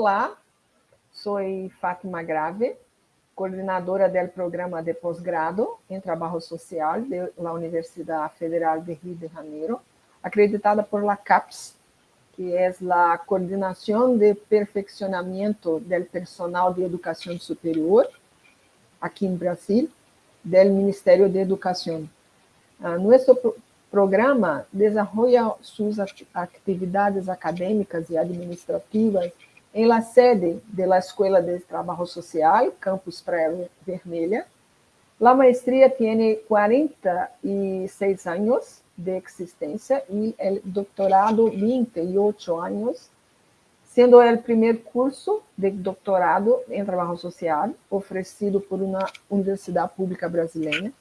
Olá, sou Fátima Grave, coordenadora do programa de posgrado em Trabalho Social da Universidade Federal de Rio de Janeiro, acreditada por la CAPES, que é a Coordenação de Perfeccionamento do Personal de Educação Superior, aqui em Brasil, do Ministério de Educação. Uh, nosso programa desenvolve suas atividades acadêmicas e administrativas em la sede da Escola de Trabalho Social, Campus Praia Vermelha. La maestria tem 46 anos de existência e o doutorado 28 anos, sendo o primeiro curso de doutorado em trabalho social oferecido por uma universidade pública brasileira.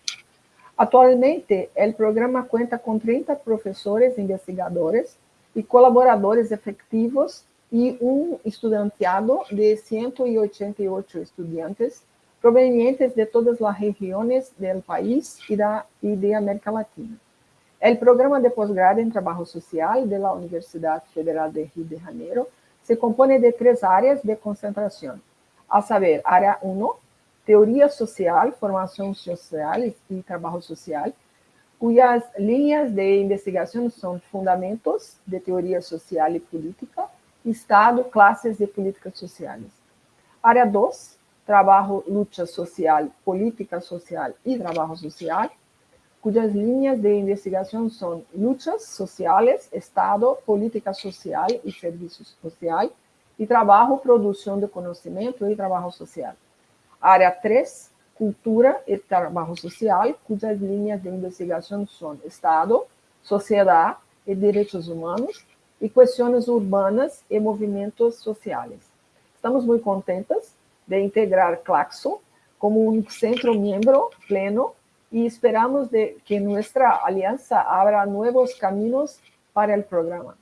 Atualmente, o programa conta com 30 professores investigadores e colaboradores efetivos e um estudanteado de 188 estudantes provenientes de todas as regiões do país e, da, e de América Latina. O programa de posgrado em Trabalho Social da Universidade Federal de Rio de Janeiro se compõe de três áreas de concentração, a saber, área 1, Teoria Social, Formação Social e Trabalho Social, cujas linhas de investigação são Fundamentos de Teoria Social e Política, Estado, Classes e Políticas Sociais. Área 2, Trabalho, Luta Social, Política Social e Trabalho Social, cujas linhas de investigação são lutas sociais, Estado, política social e serviços sociais, e trabalho, produção de conhecimento e trabalho social. Área 3, Cultura e Trabalho Social, cujas linhas de investigação são Estado, Sociedade e Direitos Humanos, e questões urbanas e movimentos sociais. Estamos muito contentes de integrar Claxo como um centro membro pleno e esperamos de que nossa aliança abra novos caminhos para o programa.